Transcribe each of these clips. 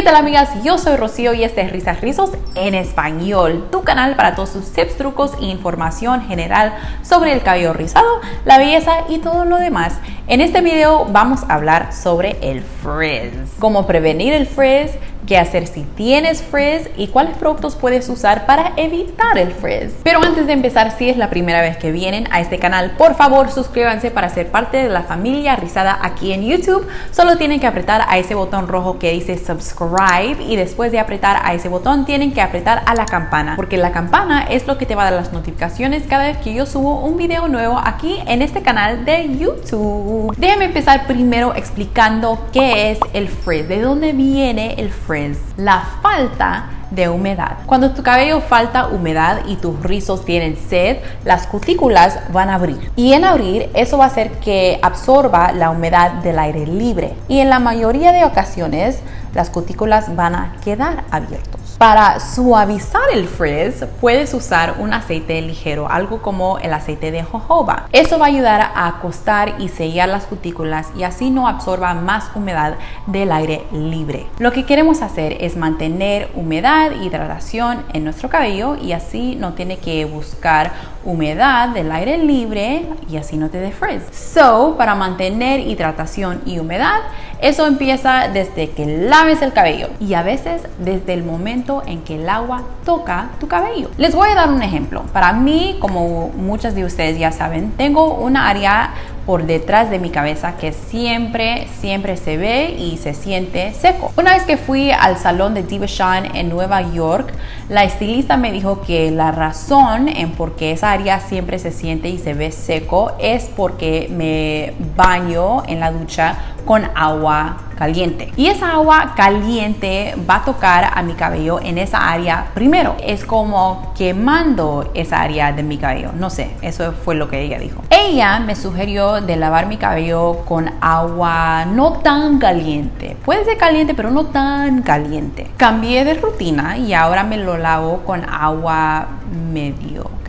¿Qué tal amigas? Yo soy Rocío y este es Risas Rizos en español, tu canal para todos sus tips, trucos e información general sobre el cabello rizado, la belleza y todo lo demás. En este video vamos a hablar sobre el frizz, cómo prevenir el frizz, qué hacer si tienes frizz y cuáles productos puedes usar para evitar el frizz. Pero antes de empezar, si es la primera vez que vienen a este canal, por favor suscríbanse para ser parte de la familia rizada aquí en YouTube. Solo tienen que apretar a ese botón rojo que dice subscribe y después de apretar a ese botón tienen que apretar a la campana porque la campana es lo que te va a dar las notificaciones cada vez que yo subo un video nuevo aquí en este canal de YouTube. Déjenme empezar primero explicando qué es el frizz, de dónde viene el frizz la falta de humedad. Cuando tu cabello falta humedad y tus rizos tienen sed, las cutículas van a abrir. Y en abrir, eso va a hacer que absorba la humedad del aire libre. Y en la mayoría de ocasiones, las cutículas van a quedar abiertos. Para suavizar el frizz, puedes usar un aceite ligero, algo como el aceite de jojoba. Eso va a ayudar a acostar y sellar las cutículas y así no absorba más humedad del aire libre. Lo que queremos hacer es mantener humedad, hidratación en nuestro cabello y así no tiene que buscar humedad del aire libre y así no te dé frizz. So, para mantener hidratación y humedad, eso empieza desde que laves el cabello y a veces desde el momento en que el agua toca tu cabello. Les voy a dar un ejemplo. Para mí, como muchas de ustedes ya saben, tengo una área por detrás de mi cabeza que siempre, siempre se ve y se siente seco. Una vez que fui al salón de Diva Shine en Nueva York, la estilista me dijo que la razón en por qué esa área siempre se siente y se ve seco es porque me baño en la ducha con agua caliente. Y esa agua caliente va a tocar a mi cabello en esa área primero. Es como quemando esa área de mi cabello. No sé, eso fue lo que ella dijo. Ella me sugirió de lavar mi cabello con agua no tan caliente. Puede ser caliente, pero no tan caliente. Cambié de rutina y ahora me lo lavo con agua medio.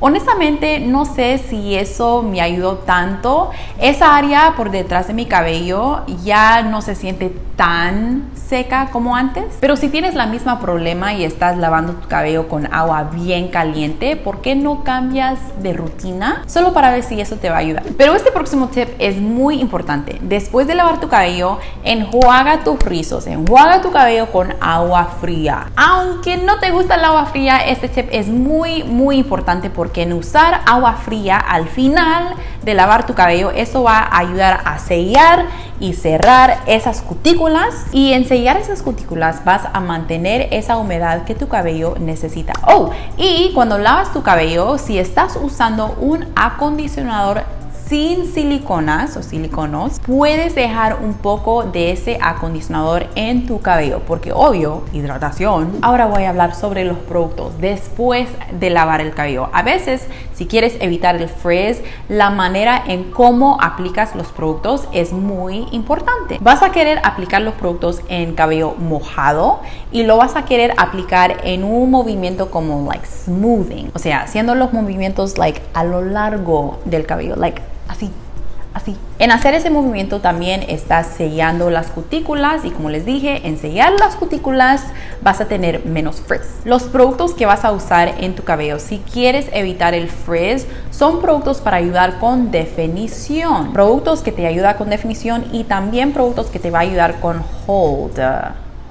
Honestamente no sé si eso me ayudó tanto. Esa área por detrás de mi cabello ya no se siente tan seca como antes. Pero si tienes la misma problema y estás lavando tu cabello con agua bien caliente, ¿por qué no cambias de rutina? Solo para ver si eso te va a ayudar. Pero este próximo tip es muy importante. Después de lavar tu cabello, enjuaga tus rizos, enjuaga tu cabello con agua fría. Aunque no te gusta el agua fría, este tip es muy, muy importante porque porque en usar agua fría al final de lavar tu cabello, eso va a ayudar a sellar y cerrar esas cutículas y en sellar esas cutículas vas a mantener esa humedad que tu cabello necesita. Oh, y cuando lavas tu cabello, si estás usando un acondicionador sin siliconas o siliconos, puedes dejar un poco de ese acondicionador en tu cabello, porque obvio, hidratación. Ahora voy a hablar sobre los productos después de lavar el cabello. A veces, si quieres evitar el frizz, la manera en cómo aplicas los productos es muy importante. Vas a querer aplicar los productos en cabello mojado y lo vas a querer aplicar en un movimiento como like smoothing, o sea, haciendo los movimientos like a lo largo del cabello, like así, así. En hacer ese movimiento también estás sellando las cutículas y como les dije, en sellar las cutículas vas a tener menos frizz. Los productos que vas a usar en tu cabello si quieres evitar el frizz son productos para ayudar con definición, productos que te ayudan con definición y también productos que te va a ayudar con hold.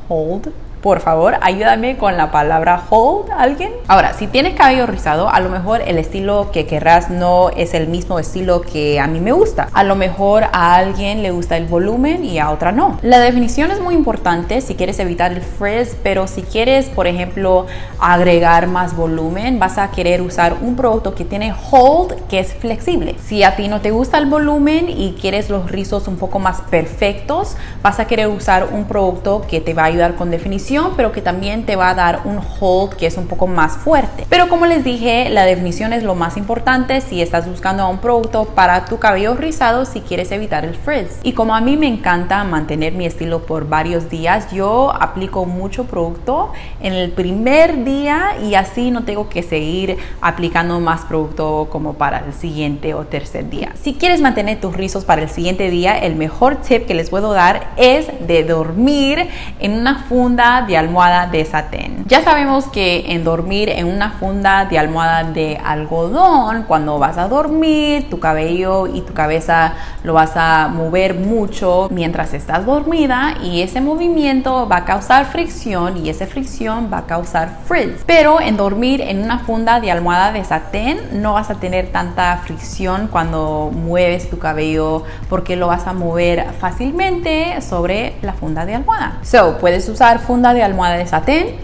hold por favor, ayúdame con la palabra hold, ¿alguien? Ahora, si tienes cabello rizado, a lo mejor el estilo que querrás no es el mismo estilo que a mí me gusta. A lo mejor a alguien le gusta el volumen y a otra no. La definición es muy importante si quieres evitar el frizz, pero si quieres, por ejemplo, agregar más volumen, vas a querer usar un producto que tiene hold, que es flexible. Si a ti no te gusta el volumen y quieres los rizos un poco más perfectos, vas a querer usar un producto que te va a ayudar con definición pero que también te va a dar un hold que es un poco más fuerte. Pero como les dije, la definición es lo más importante si estás buscando un producto para tu cabello rizado si quieres evitar el frizz. Y como a mí me encanta mantener mi estilo por varios días, yo aplico mucho producto en el primer día y así no tengo que seguir aplicando más producto como para el siguiente o tercer día. Si quieres mantener tus rizos para el siguiente día, el mejor tip que les puedo dar es de dormir en una funda de almohada de satén. Ya sabemos que en dormir en una funda de almohada de algodón, cuando vas a dormir, tu cabello y tu cabeza lo vas a mover mucho mientras estás dormida y ese movimiento va a causar fricción y esa fricción va a causar frizz. Pero en dormir en una funda de almohada de satén no vas a tener tanta fricción cuando mueves tu cabello porque lo vas a mover fácilmente sobre la funda de almohada. So, puedes usar funda de almohada de satén,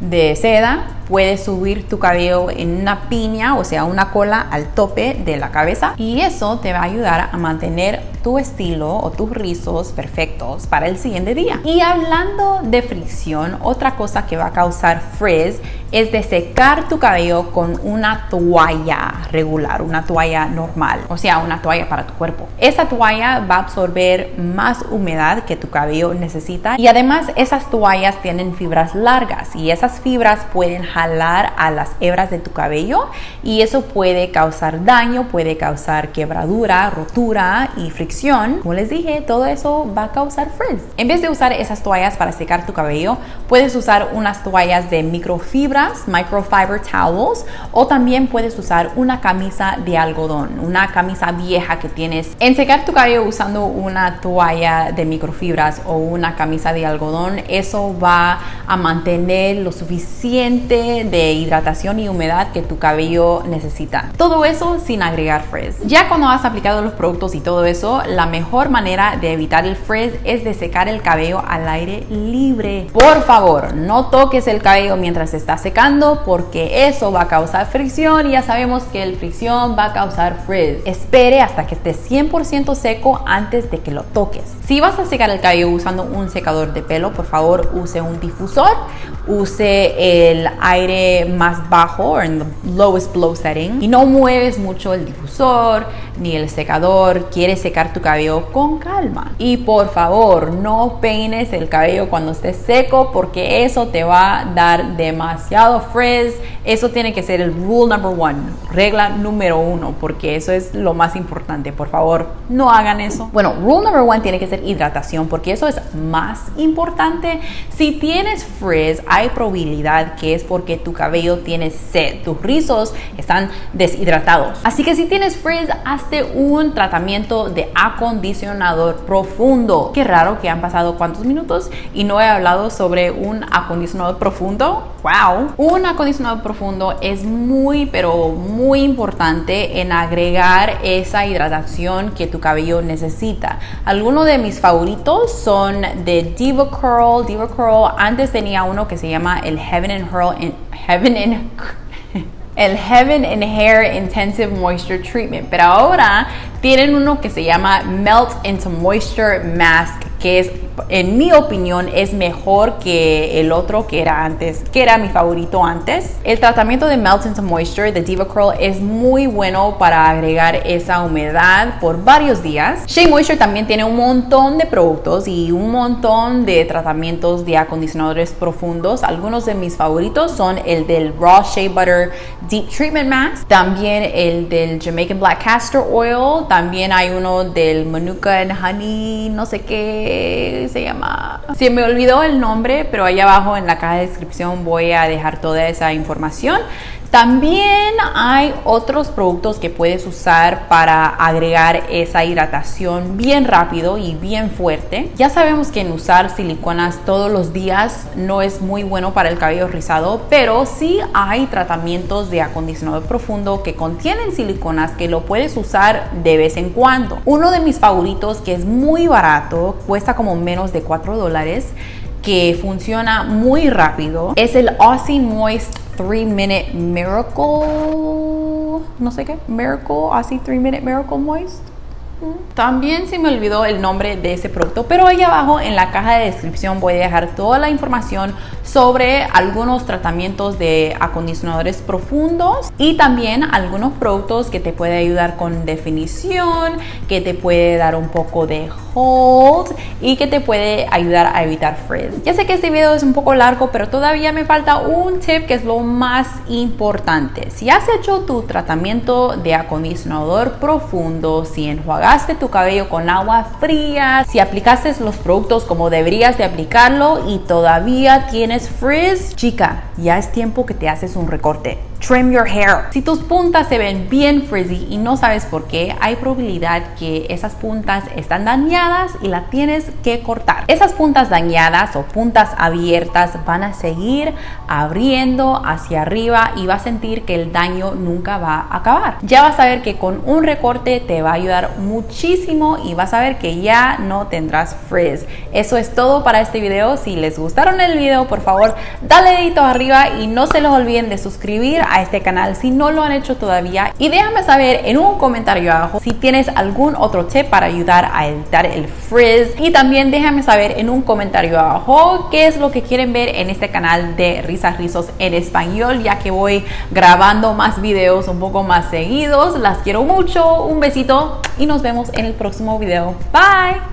de seda, puedes subir tu cabello en una piña, o sea, una cola al tope de la cabeza y eso te va a ayudar a mantener tu estilo o tus rizos perfectos para el siguiente día. Y hablando de fricción, otra cosa que va a causar frizz es de secar tu cabello con una toalla regular, una toalla normal, o sea, una toalla para tu cuerpo. Esa toalla va a absorber más humedad que tu cabello necesita y además esas toallas tienen fibras largas y esas fibras pueden jalar a las hebras de tu cabello y eso puede causar daño, puede causar quebradura, rotura y fricción. Como les dije, todo eso va a causar frizz. En vez de usar esas toallas para secar tu cabello, puedes usar unas toallas de microfibras, microfiber towels, o también puedes usar una camisa de algodón, una camisa vieja que tienes. En secar tu cabello usando una toalla de microfibras o una camisa de algodón, eso va a mantener lo suficiente de hidratación y humedad que tu cabello necesita. Todo eso sin agregar frizz. Ya cuando has aplicado los productos y todo eso, la mejor manera de evitar el frizz es de secar el cabello al aire libre. Por favor, no toques el cabello mientras está secando porque eso va a causar fricción y ya sabemos que el fricción va a causar frizz. Espere hasta que esté 100% seco antes de que lo toques. Si vas a secar el cabello usando un secador de pelo, por favor use un difusor, use el aire más bajo, en the lowest blow setting, y no mueves mucho el difusor ni el secador, quieres secar tu cabello con calma. Y por favor, no peines el cabello cuando esté seco porque eso te va a dar demasiado frizz. Eso tiene que ser el rule number one, regla número uno, porque eso es lo más importante. Por favor, no hagan eso. Bueno, rule number one tiene que ser hidratación porque eso es más importante. Si tienes frizz, hay probabilidad que es porque tu cabello tiene sed, tus rizos están deshidratados. Así que si tienes frizz, un tratamiento de acondicionador profundo. Qué raro que han pasado cuántos minutos y no he hablado sobre un acondicionador profundo. Wow. Un acondicionador profundo es muy, pero muy importante en agregar esa hidratación que tu cabello necesita. Algunos de mis favoritos son de Diva Curl. Diva Curl antes tenía uno que se llama el Heaven and Hurl Heaven and el Heaven and Hair Intensive Moisture Treatment, pero ahora tienen uno que se llama Melt into Moisture Mask, que es en mi opinión es mejor que el otro que era antes, que era mi favorito antes. El tratamiento de Melt into Moisture de Diva Curl es muy bueno para agregar esa humedad por varios días. Shea Moisture también tiene un montón de productos y un montón de tratamientos de acondicionadores profundos. Algunos de mis favoritos son el del Raw Shea Butter Deep Treatment Mask, también el del Jamaican Black Castor Oil, también hay uno del Manuka and Honey, no sé qué se llama. Se me olvidó el nombre, pero ahí abajo en la caja de descripción voy a dejar toda esa información. También hay otros productos que puedes usar para agregar esa hidratación bien rápido y bien fuerte. Ya sabemos que en usar siliconas todos los días no es muy bueno para el cabello rizado, pero sí hay tratamientos de acondicionador profundo que contienen siliconas que lo puedes usar de vez en cuando. Uno de mis favoritos que es muy barato, cuesta como menos de 4 dólares, que funciona muy rápido, es el Aussie Moist 3 Minute Miracle, no sé qué, Miracle, I see 3 Minute Miracle Moist. También se me olvidó el nombre de ese producto, pero ahí abajo en la caja de descripción voy a dejar toda la información sobre algunos tratamientos de acondicionadores profundos y también algunos productos que te puede ayudar con definición, que te puede dar un poco de hold y que te puede ayudar a evitar frizz. Ya sé que este video es un poco largo, pero todavía me falta un tip que es lo más importante. Si has hecho tu tratamiento de acondicionador profundo, si enjuagaste tu cabello con agua fría, si aplicaste los productos como deberías de aplicarlo y todavía tienes frizz, chica, ya es tiempo que te haces un recorte. Trim your hair. Si tus puntas se ven bien frizzy y no sabes por qué, hay probabilidad que esas puntas están dañadas y las tienes que cortar. Esas puntas dañadas o puntas abiertas van a seguir abriendo hacia arriba y va a sentir que el daño nunca va a acabar. Ya vas a ver que con un recorte te va a ayudar muchísimo y vas a ver que ya no tendrás frizz. Eso es todo para este video. Si les gustaron el video, por favor, dale dedito arriba y no se los olviden de suscribir a este canal si no lo han hecho todavía. Y déjame saber en un comentario abajo si tienes algún otro tip para ayudar a evitar el frizz. Y también déjame saber en un comentario abajo qué es lo que quieren ver en este canal de risas rizos en español ya que voy grabando más videos un poco más seguidos. Las quiero mucho. Un besito y nos vemos en el próximo video. Bye